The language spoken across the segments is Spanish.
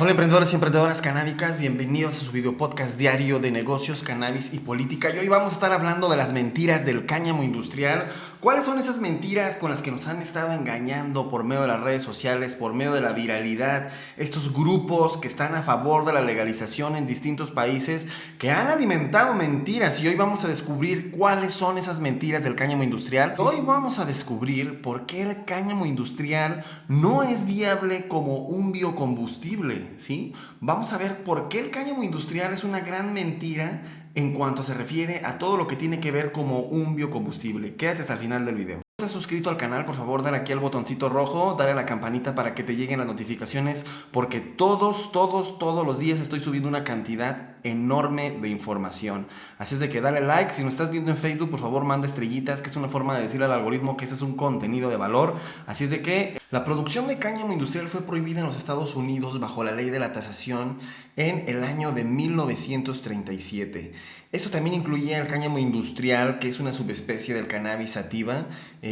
Hola emprendedores y emprendedoras canábicas, bienvenidos a su video podcast diario de negocios, cannabis y política. Y hoy vamos a estar hablando de las mentiras del cáñamo industrial. ¿Cuáles son esas mentiras con las que nos han estado engañando por medio de las redes sociales, por medio de la viralidad? Estos grupos que están a favor de la legalización en distintos países que han alimentado mentiras y hoy vamos a descubrir cuáles son esas mentiras del cáñamo industrial. Hoy vamos a descubrir por qué el cáñamo industrial no es viable como un biocombustible. ¿sí? Vamos a ver por qué el cáñamo industrial es una gran mentira en cuanto se refiere a todo lo que tiene que ver como un biocombustible. Quédate hasta el final del video estás suscrito al canal, por favor, dale aquí al botoncito rojo, dale a la campanita para que te lleguen las notificaciones, porque todos, todos, todos los días estoy subiendo una cantidad enorme de información. Así es de que dale like, si nos estás viendo en Facebook, por favor, manda estrellitas, que es una forma de decirle al algoritmo que ese es un contenido de valor. Así es de que la producción de cáñamo industrial fue prohibida en los Estados Unidos bajo la ley de la tasación en el año de 1937. Eso también incluía el cáñamo industrial, que es una subespecie del cannabis sativa,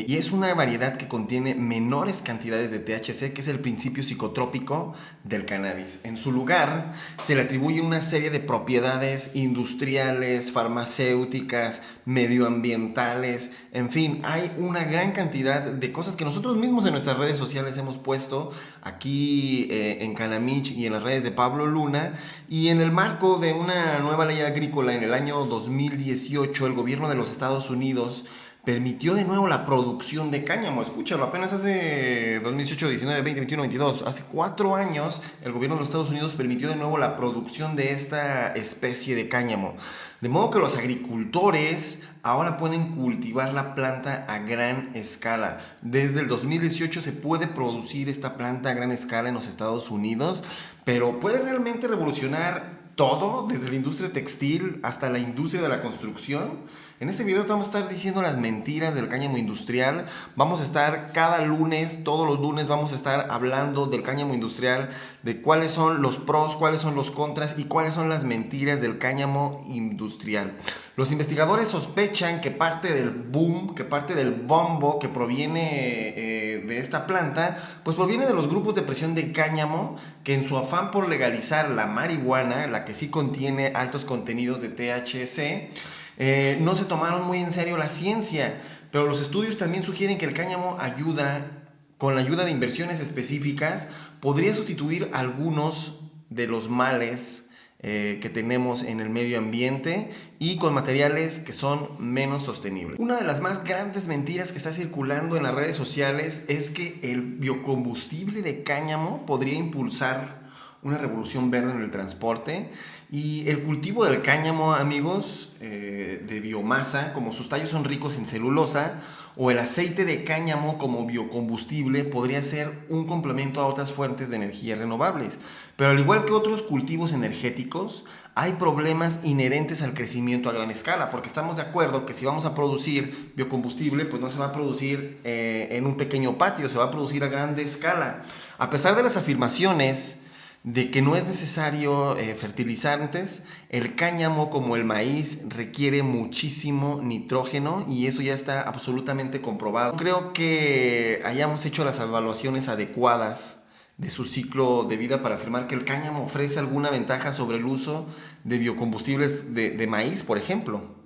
y es una variedad que contiene menores cantidades de THC, que es el principio psicotrópico del cannabis. En su lugar, se le atribuye una serie de propiedades industriales, farmacéuticas, medioambientales, en fin, hay una gran cantidad de cosas que nosotros mismos en nuestras redes sociales hemos puesto aquí eh, en Canamich y en las redes de Pablo Luna, y en el marco de una nueva ley agrícola en el año 2018 el gobierno de los Estados Unidos permitió de nuevo la producción de cáñamo. Escúchalo, apenas hace 2018, 19, 20, 21, 22, hace cuatro años el gobierno de los Estados Unidos permitió de nuevo la producción de esta especie de cáñamo. De modo que los agricultores ahora pueden cultivar la planta a gran escala. Desde el 2018 se puede producir esta planta a gran escala en los Estados Unidos, pero puede realmente revolucionar todo, desde la industria textil hasta la industria de la construcción. En este video vamos a estar diciendo las mentiras del cáñamo industrial. Vamos a estar cada lunes, todos los lunes vamos a estar hablando del cáñamo industrial, de cuáles son los pros, cuáles son los contras y cuáles son las mentiras del cáñamo industrial. Los investigadores sospechan que parte del boom, que parte del bombo que proviene eh, de esta planta, pues proviene de los grupos de presión de cáñamo que en su afán por legalizar la marihuana, la que sí contiene altos contenidos de THC, eh, no se tomaron muy en serio la ciencia, pero los estudios también sugieren que el cáñamo ayuda, con la ayuda de inversiones específicas, podría sustituir algunos de los males eh, que tenemos en el medio ambiente y con materiales que son menos sostenibles. Una de las más grandes mentiras que está circulando en las redes sociales es que el biocombustible de cáñamo podría impulsar una revolución verde en el transporte y el cultivo del cáñamo, amigos, eh, de biomasa, como sus tallos son ricos en celulosa, o el aceite de cáñamo como biocombustible podría ser un complemento a otras fuentes de energía renovables. Pero al igual que otros cultivos energéticos, hay problemas inherentes al crecimiento a gran escala, porque estamos de acuerdo que si vamos a producir biocombustible, pues no se va a producir eh, en un pequeño patio, se va a producir a grande escala. A pesar de las afirmaciones, de que no es necesario eh, fertilizantes, el cáñamo como el maíz requiere muchísimo nitrógeno y eso ya está absolutamente comprobado. Creo que hayamos hecho las evaluaciones adecuadas de su ciclo de vida para afirmar que el cáñamo ofrece alguna ventaja sobre el uso de biocombustibles de maíz, por ejemplo.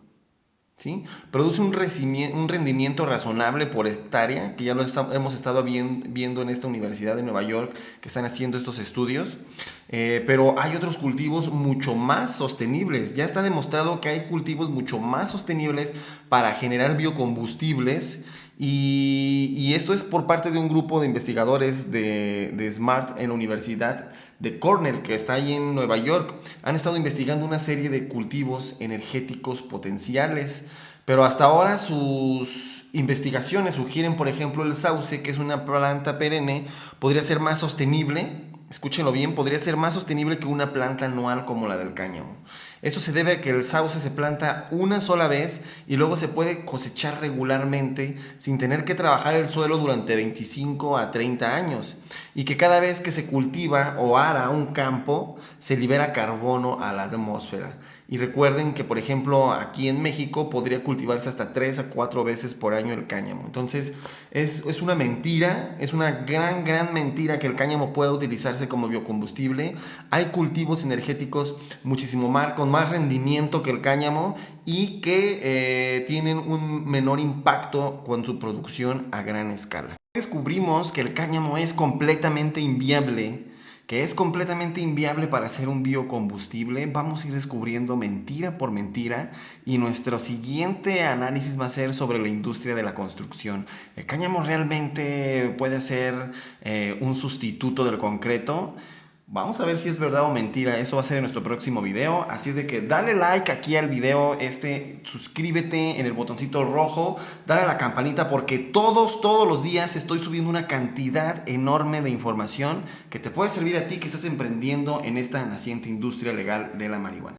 Produce un, rendimiento razonable por hectárea, que ya lo hemos estado viendo en esta Universidad de Nueva York que están haciendo estos estudios, eh, pero hay otros cultivos mucho más sostenibles. Ya está demostrado que hay cultivos mucho más sostenibles para generar biocombustibles y, esto es por parte de un grupo de investigadores de, de, SMART en la Universidad de Cornell, que está ahí en Nueva York. Han estado investigando una serie de cultivos energéticos potenciales, pero hasta ahora sus investigaciones sugieren, por ejemplo, el sauce, que es una planta perenne, podría ser más sostenible escúchenlo bien, podría ser más sostenible que una planta anual como la del cáñamo. Eso se debe a que el sauce se planta una sola vez y luego se puede cosechar regularmente sin tener que trabajar el suelo durante 25 a 30 años. Y que cada vez que se cultiva o ara un campo, se libera carbono a la atmósfera. Y recuerden que, por ejemplo, aquí en México podría cultivarse hasta 3 a 4 veces por año el cáñamo. Entonces, es, es, una mentira, es una gran, gran mentira que el cáñamo pueda utilizarse como biocombustible. Hay cultivos energéticos muchísimo más, con más rendimiento que el cáñamo y que eh, tienen un menor impacto con su producción a gran escala. Descubrimos que el cáñamo es completamente inviable que es completamente inviable para hacer un biocombustible, vamos a ir descubriendo mentira por mentira y nuestro siguiente análisis va a ser sobre la industria de la construcción. ¿El cáñamo realmente puede ser eh, un sustituto del concreto? Vamos a ver si es verdad o mentira, eso va a ser en nuestro próximo video, así es de que dale like aquí al video este, suscríbete en el botoncito rojo, dale a la campanita porque todos, todos los días estoy subiendo una cantidad enorme de información que te puede servir a ti que estás emprendiendo en esta naciente industria legal de la marihuana.